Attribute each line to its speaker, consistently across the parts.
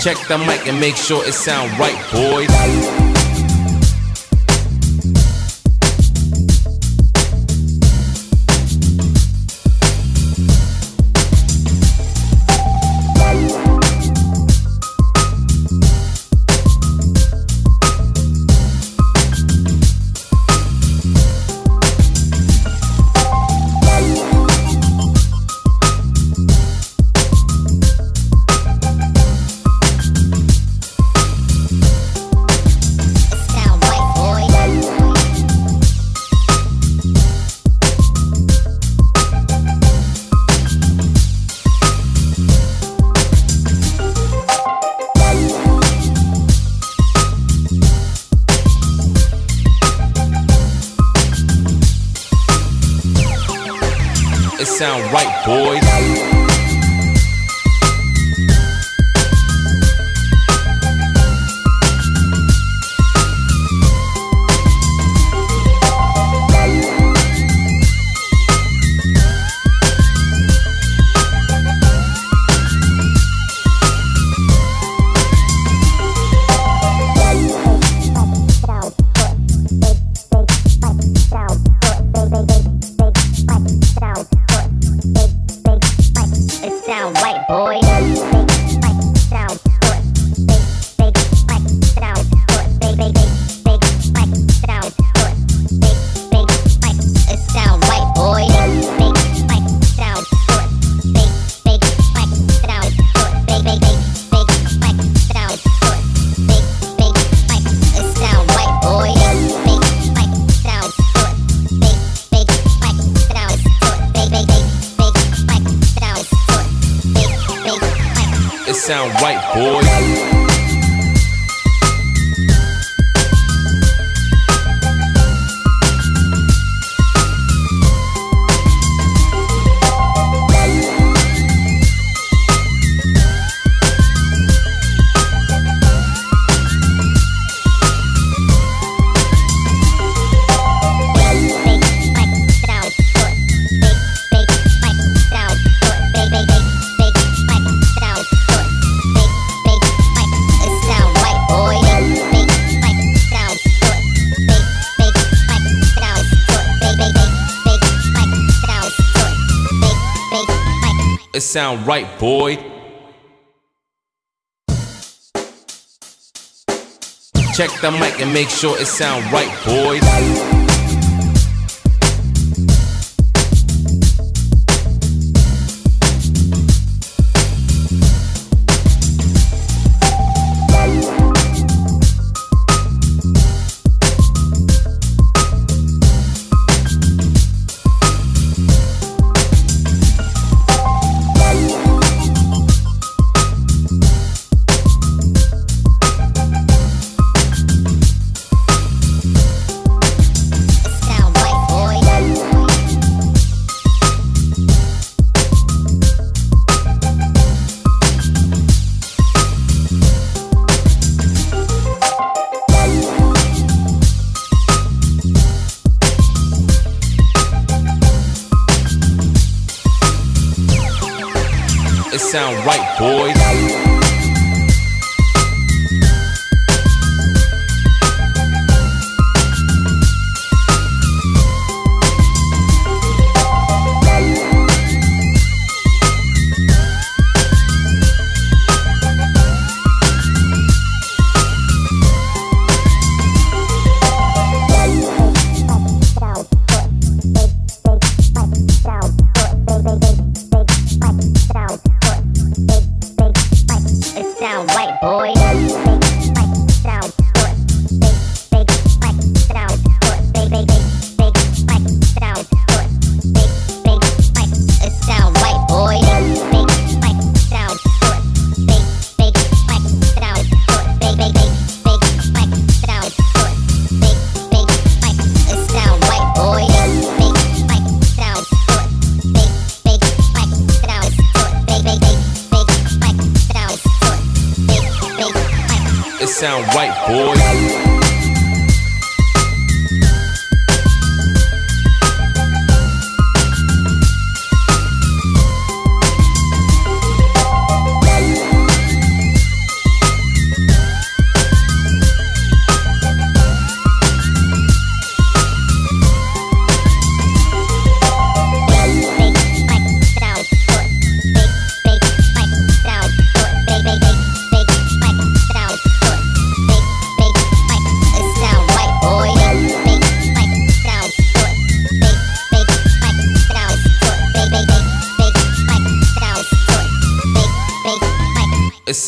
Speaker 1: Check the mic and make sure it sound right, boys. Sound right, boys. Sound right, boy. Check the mic and make sure it sound right, boys. Sound right, boys.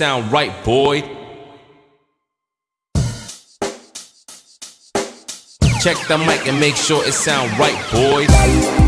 Speaker 1: Sound right, boy. Check the mic and make sure it sound right, boys.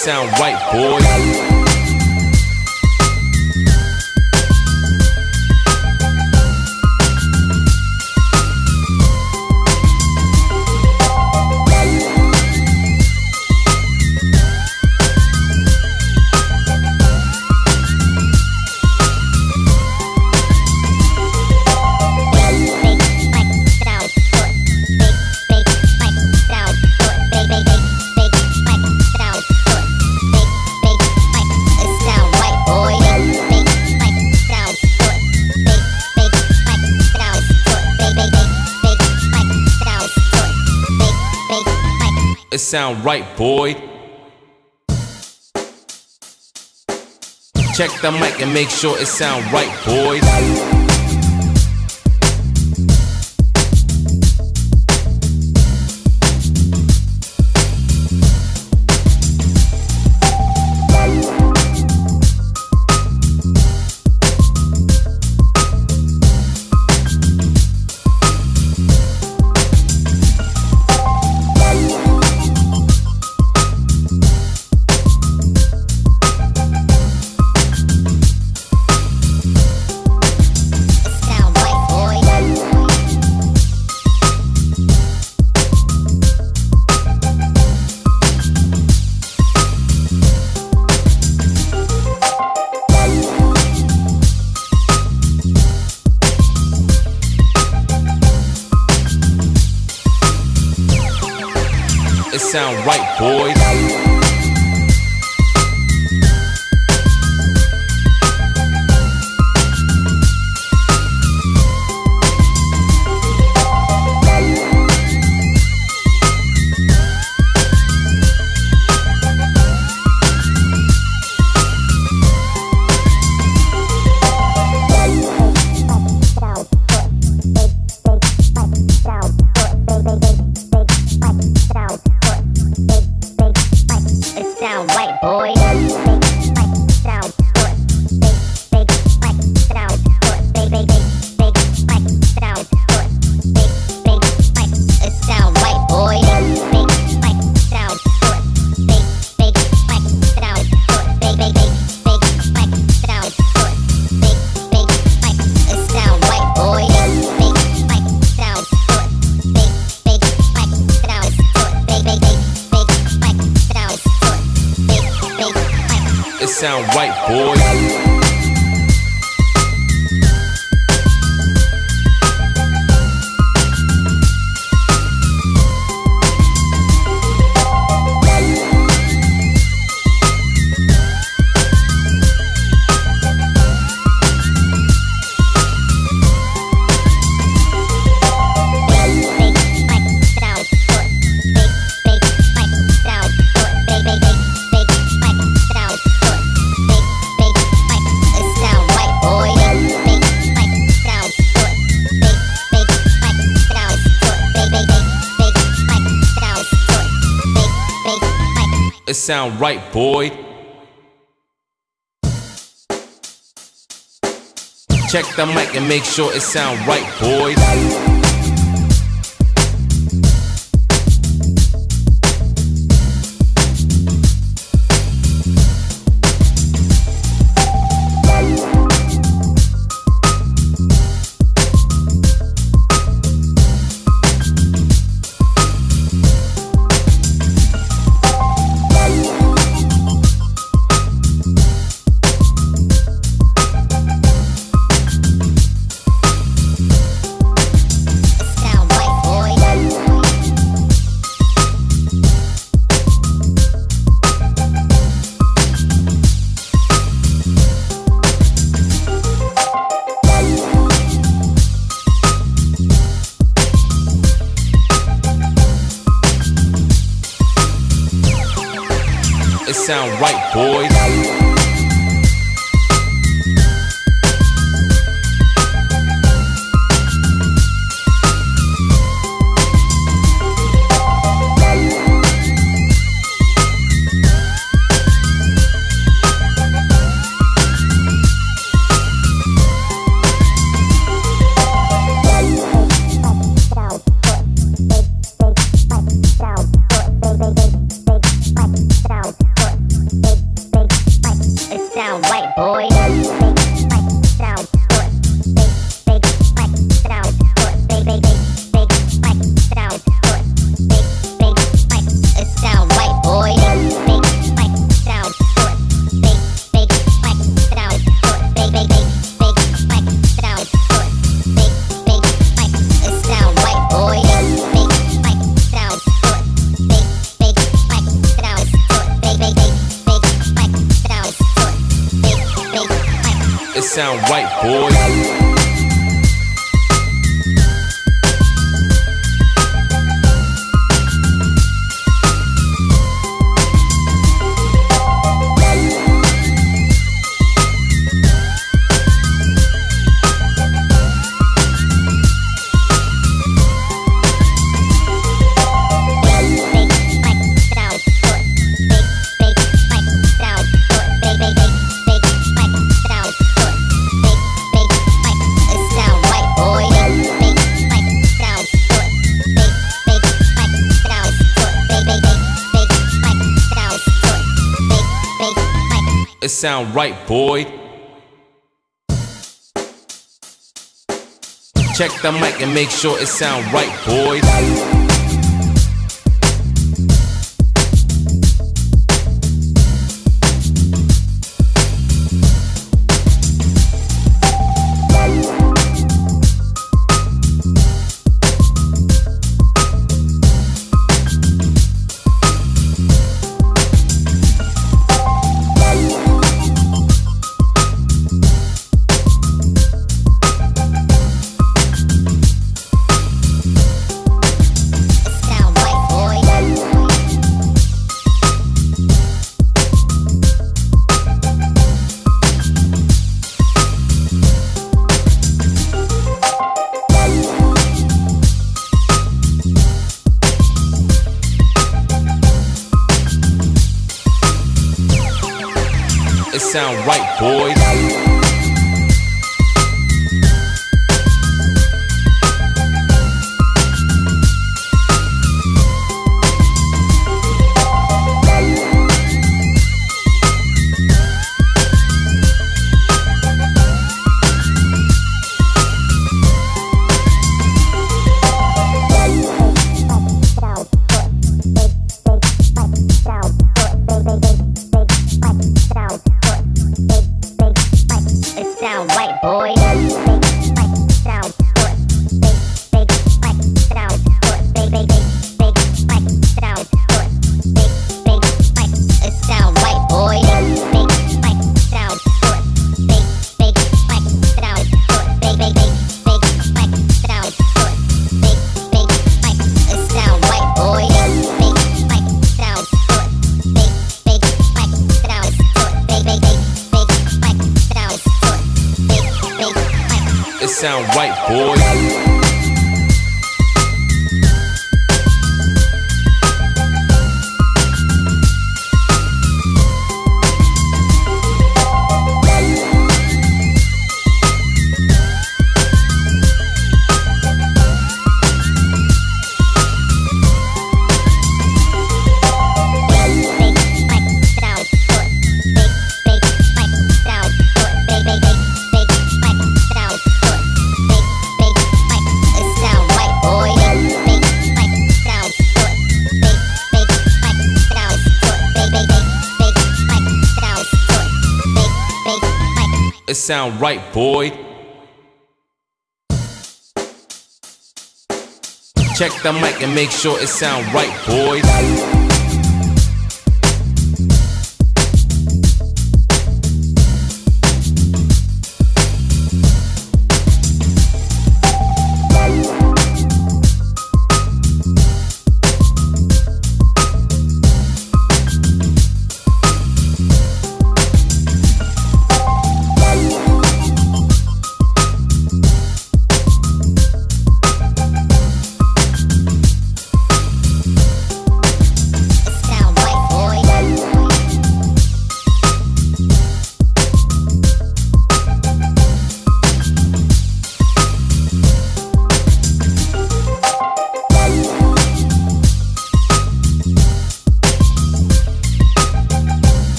Speaker 1: Sound right, boys. Sound right, boy. Check the mic and make sure it sound right, boys. Sound sound right, boy. Check the mic and make sure it sound right, boys. Sound right, boys. Sound right, boy. Check the mic and make sure it sound right, boys. Sound right, boy. Check the mic and make sure it sound right, boys.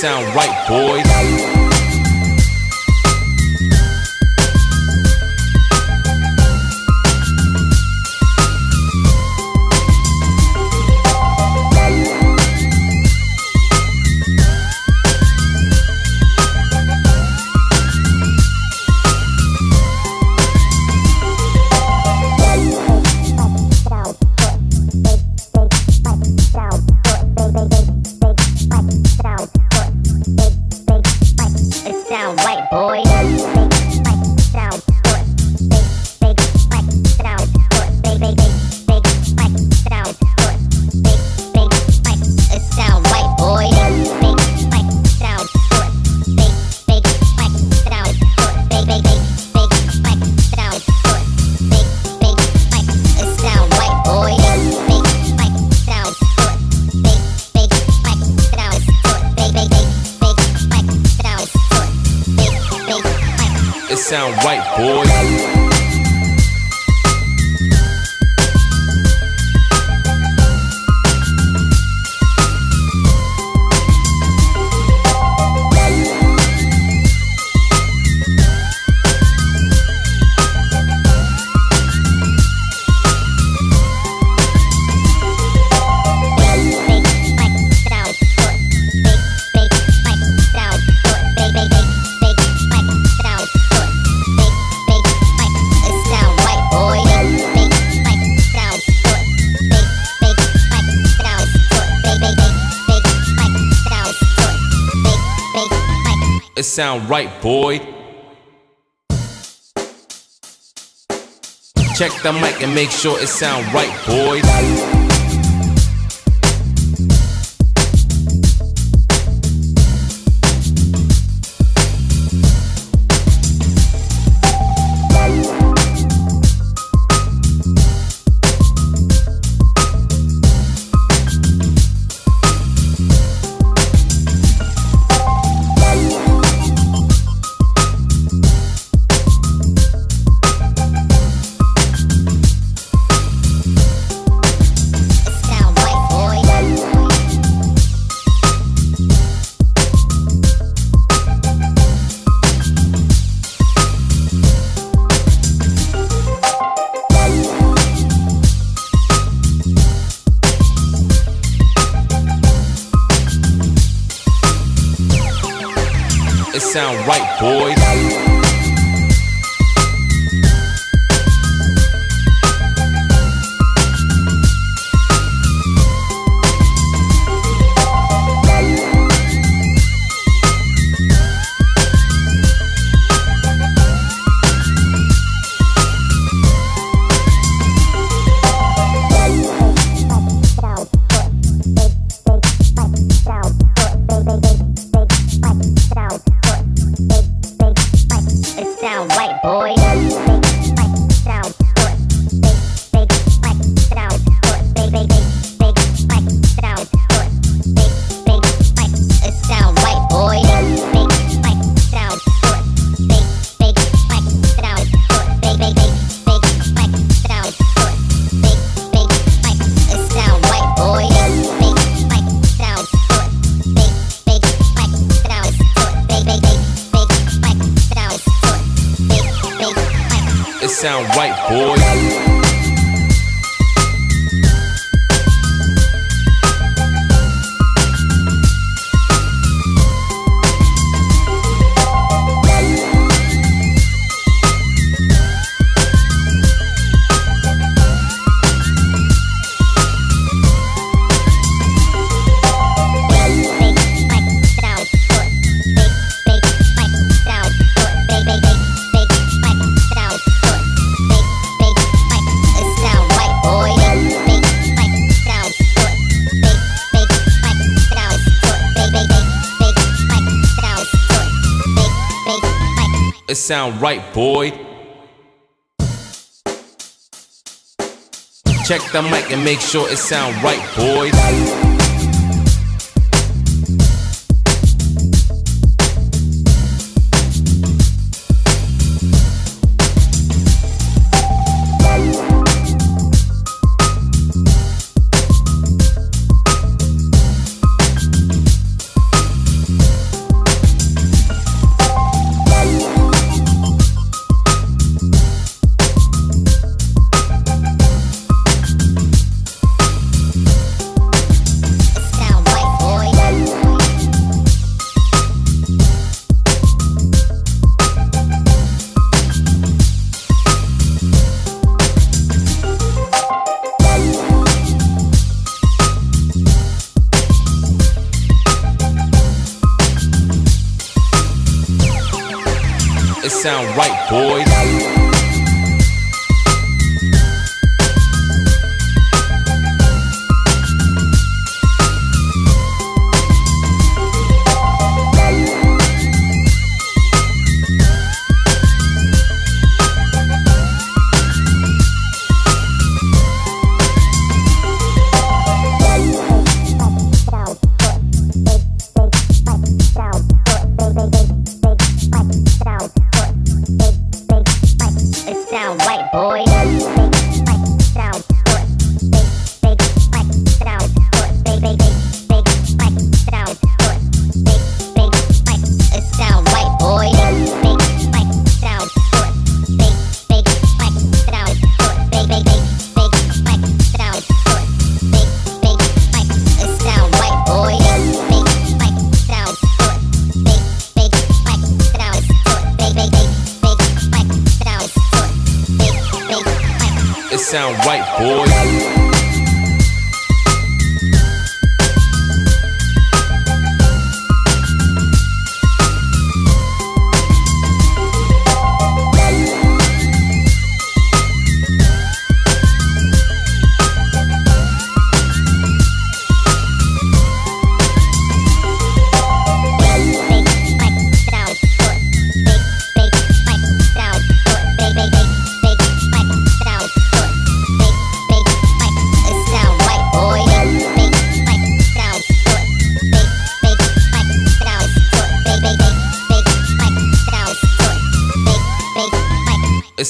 Speaker 1: Sound right, sound right, boy. Check the mic and make sure it sound right, boys. Sound right, sound right, boy. Check the mic and make sure it sound right, boys. Sound right,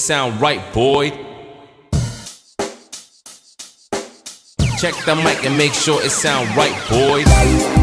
Speaker 1: sound right, boy. Check the mic and make sure it sound right, boys.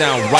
Speaker 1: Sound right,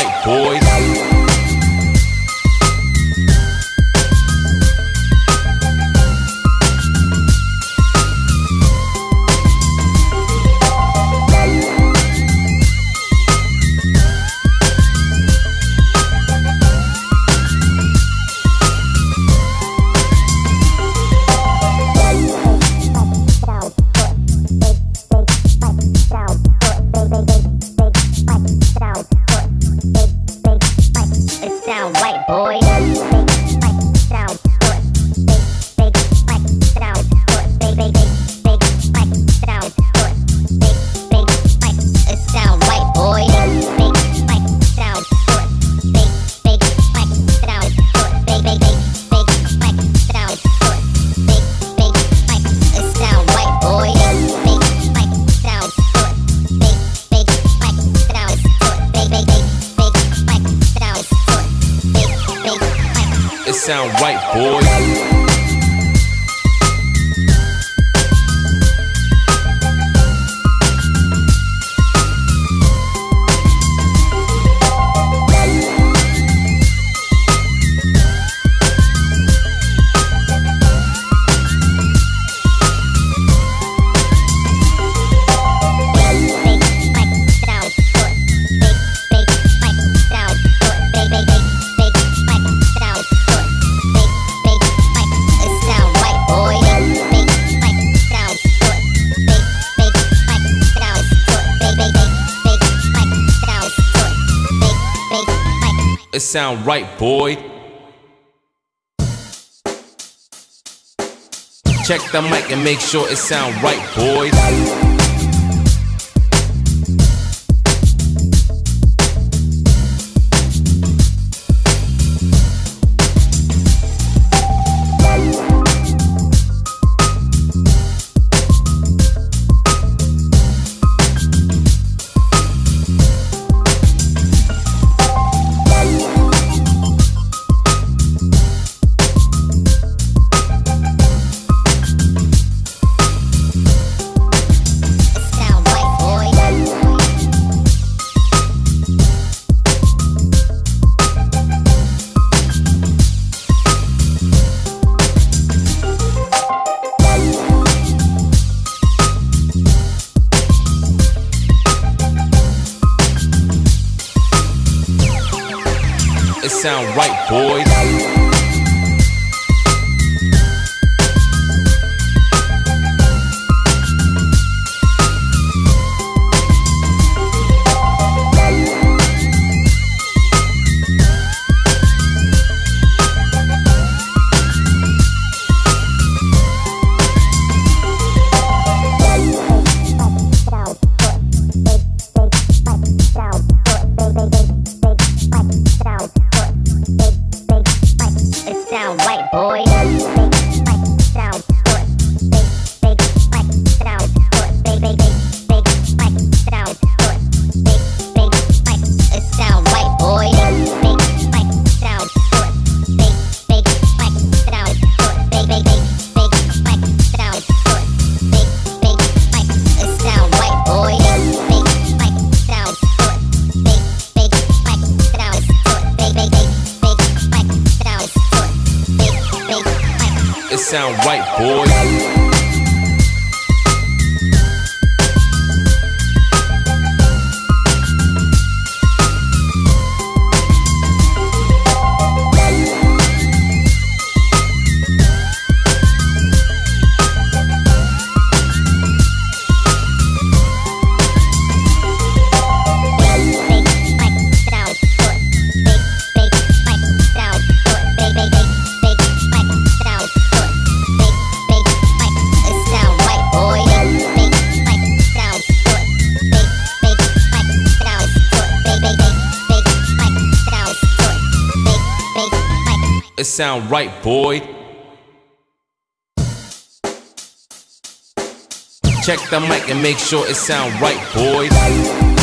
Speaker 1: sound right, boy. Check the mic and make sure it sound right, boys. Sound right, sound right, boy. Check the mic and make sure it sound right, boys.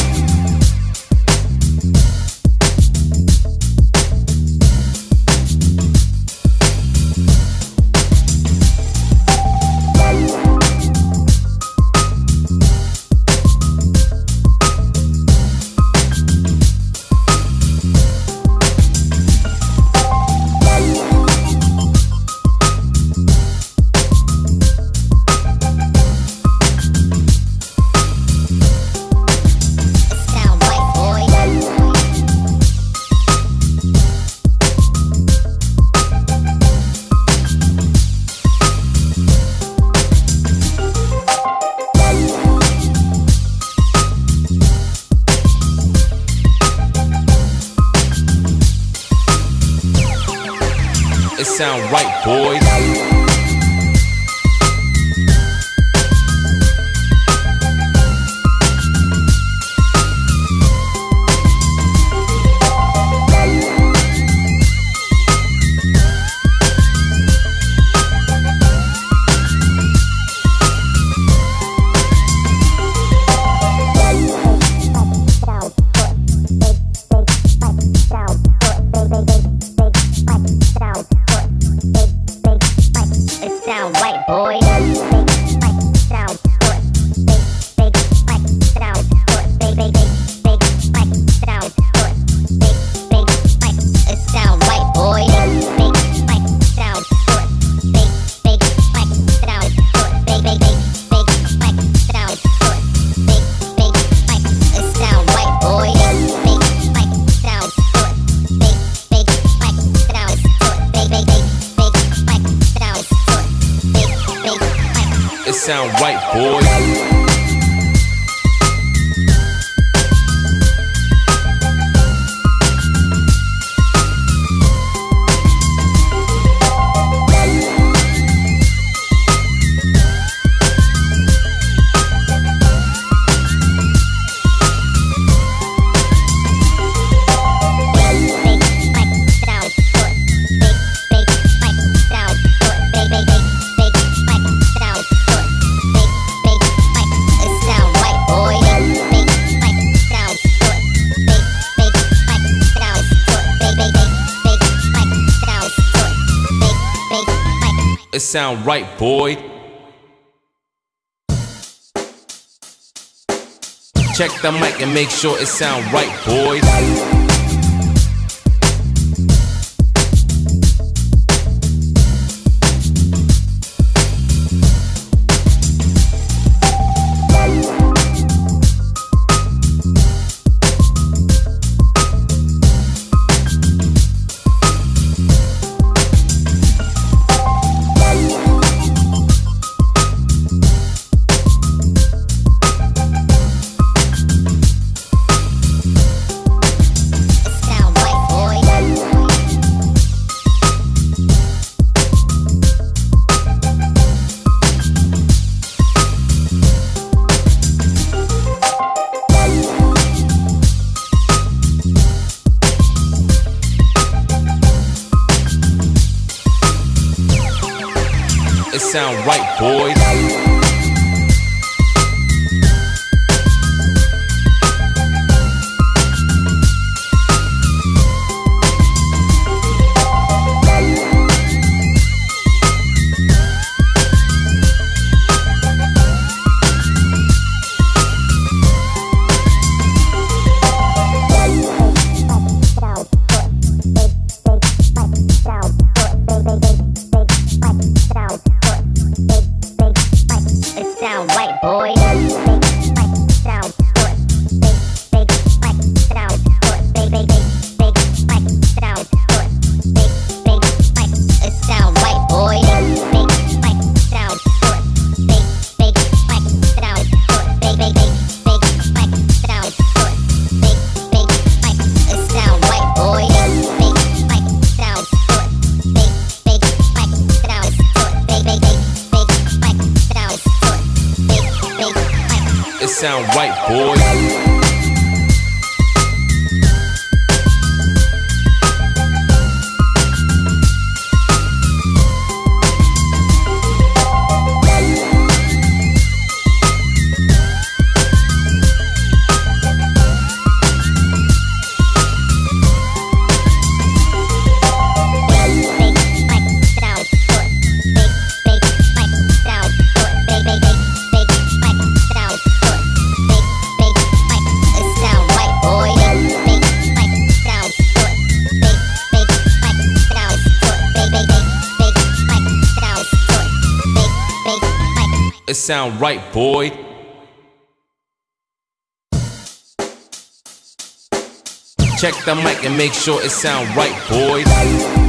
Speaker 1: Sound right, boy. Check the mic and make sure it sound right, boys. Sound right, sound right, boy. Check the mic and make sure it sound right, boys.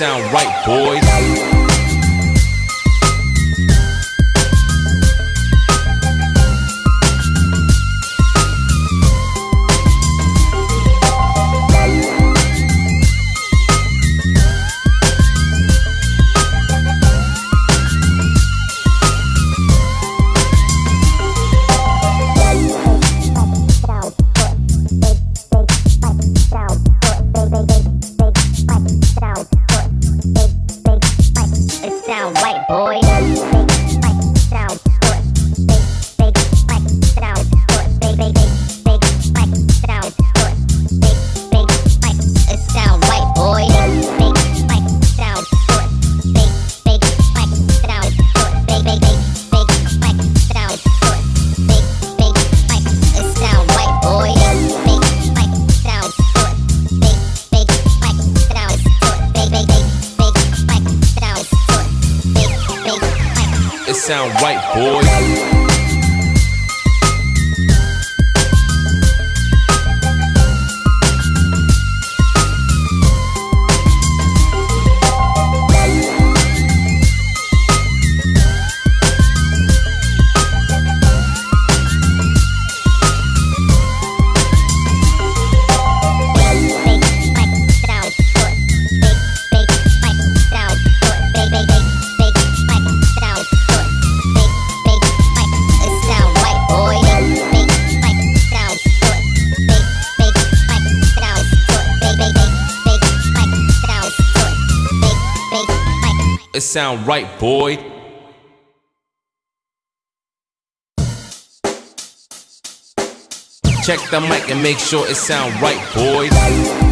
Speaker 1: Sound right, boys. Sound right, boy. Check the mic and make sure it sound right, boys.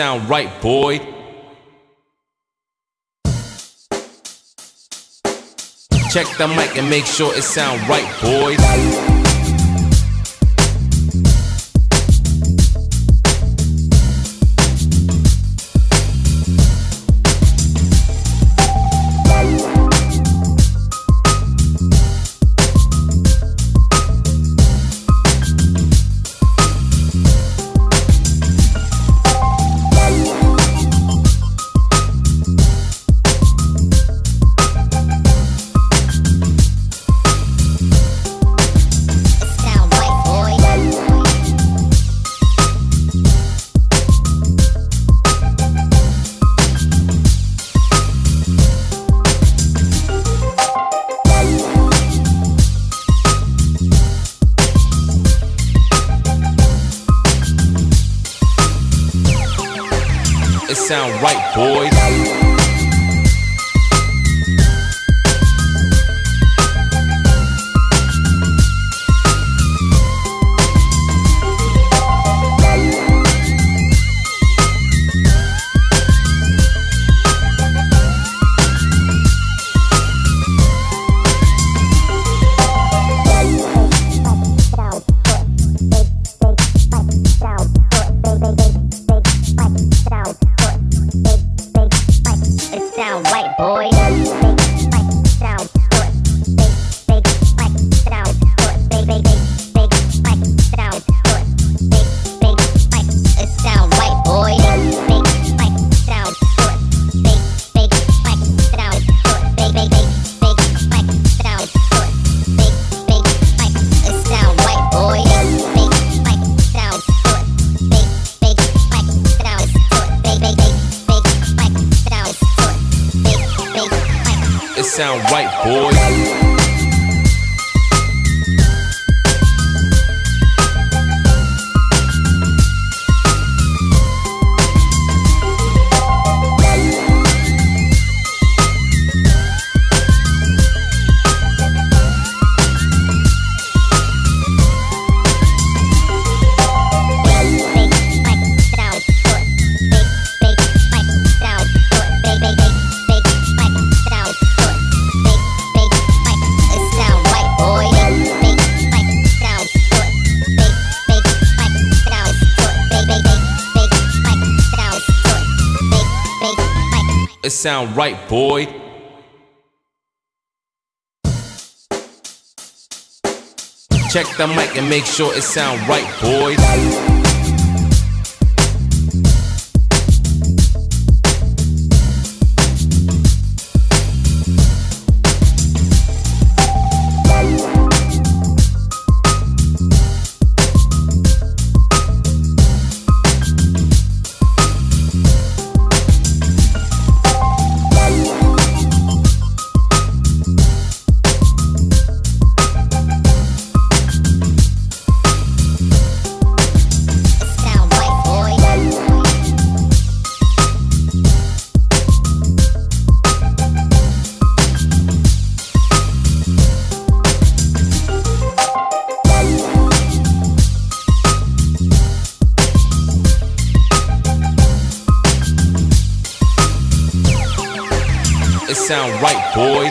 Speaker 1: Sound right, boy. Check the mic and make sure it sound right, boys. Sound right, boy. Check the mic and make sure it sound right, boys. Sound right, boys.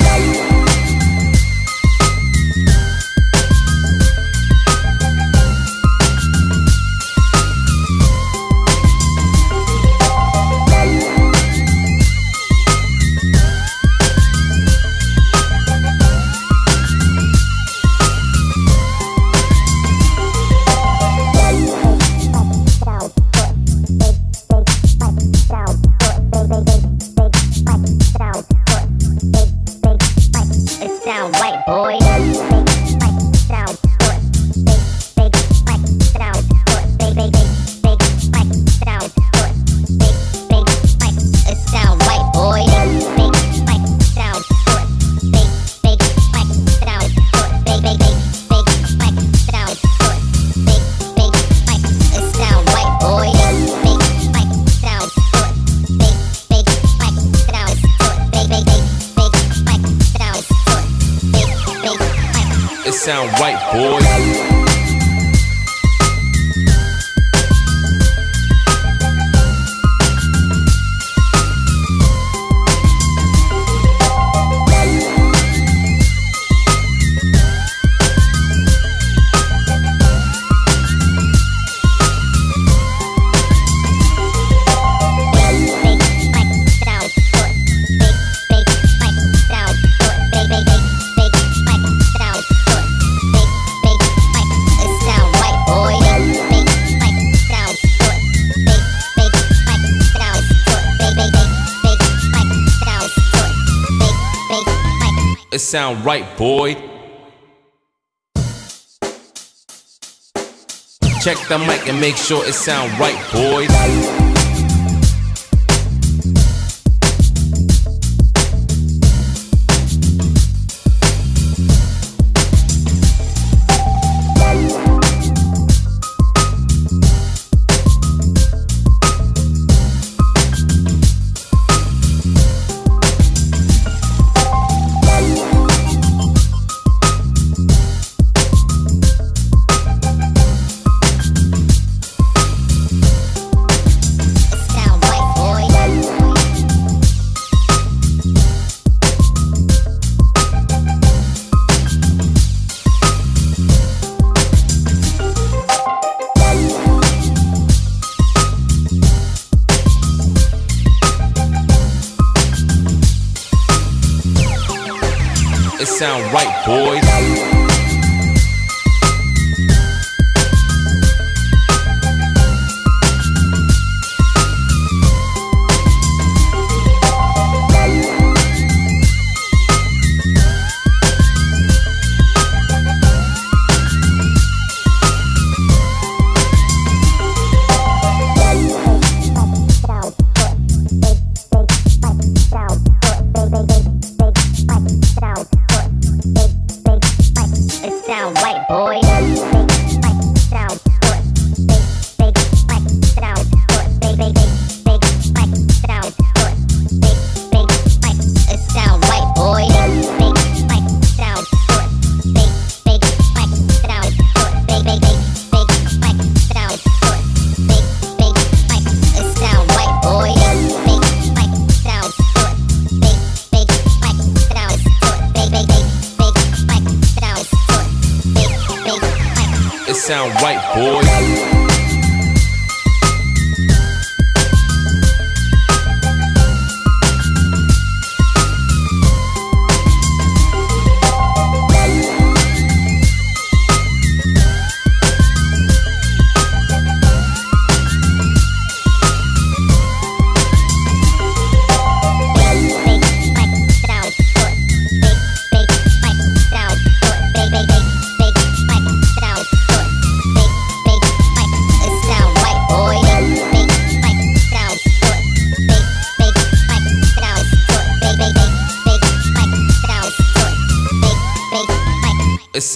Speaker 1: Sound right, boy. Check the mic and make sure it sound right, boys.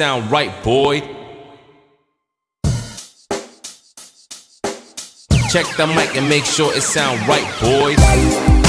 Speaker 1: Sound right, boy. Check the mic and make sure it sound right, boys.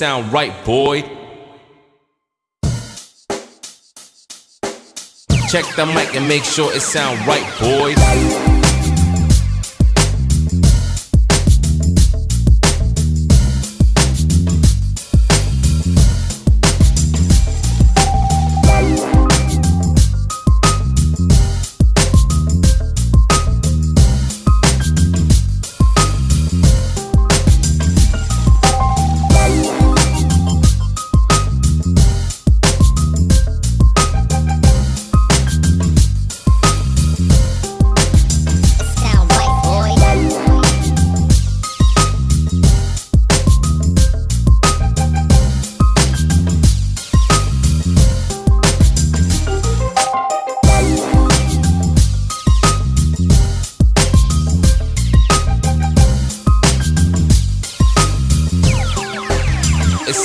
Speaker 1: Sound right, boy. Check the mic and make sure it sound right, boys.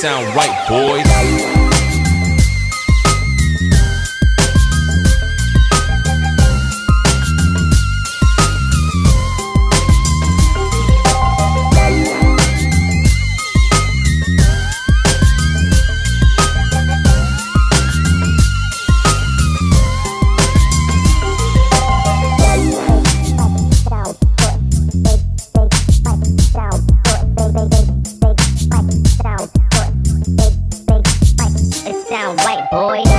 Speaker 1: Sound right, sound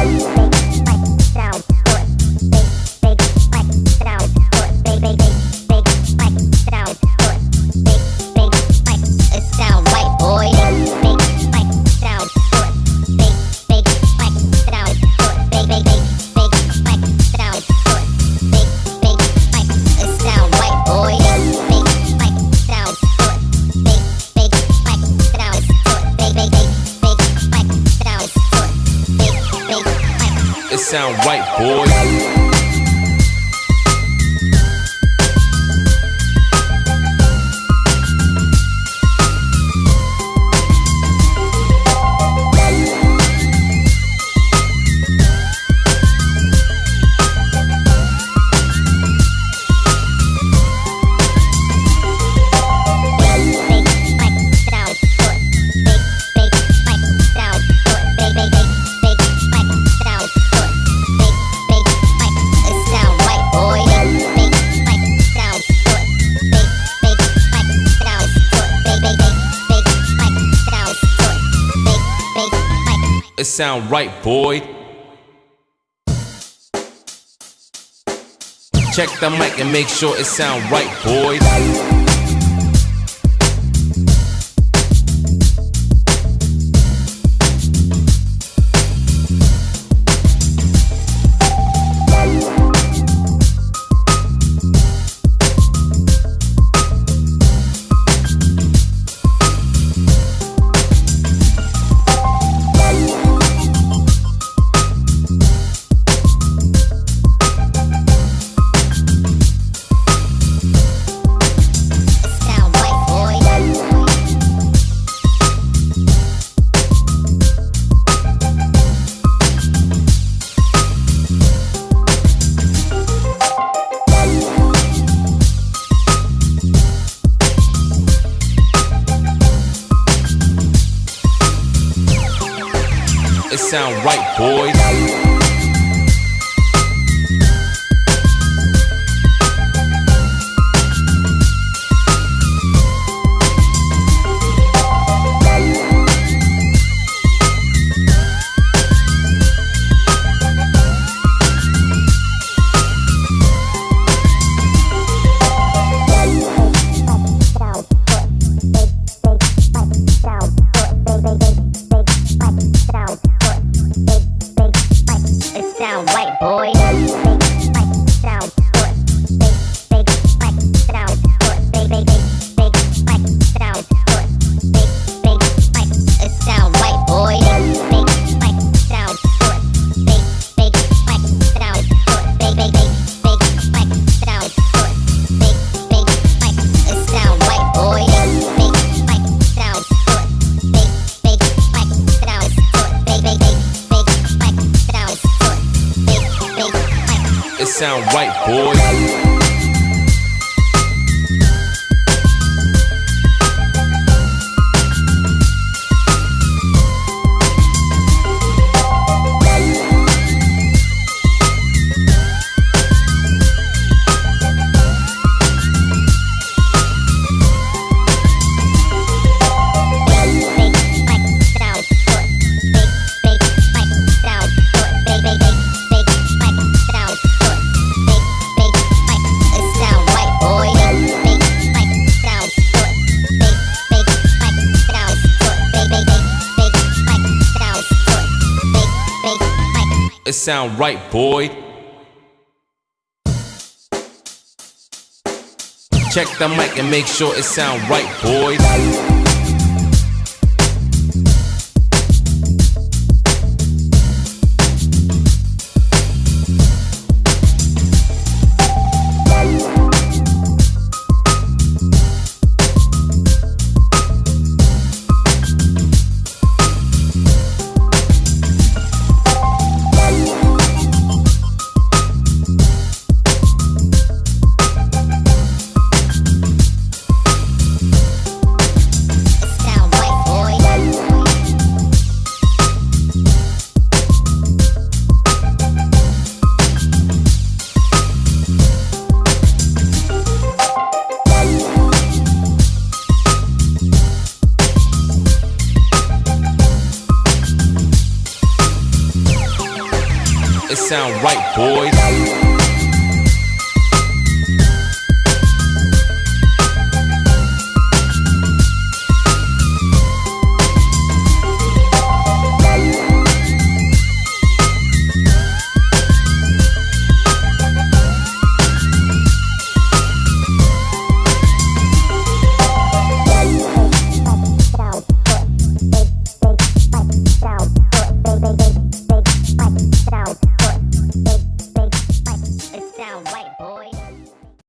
Speaker 1: sound right, boy. Check the mic and make sure it sound right, boys. Sound right, boys. Sound right, boy. Check the mic and make sure it sound right, boys.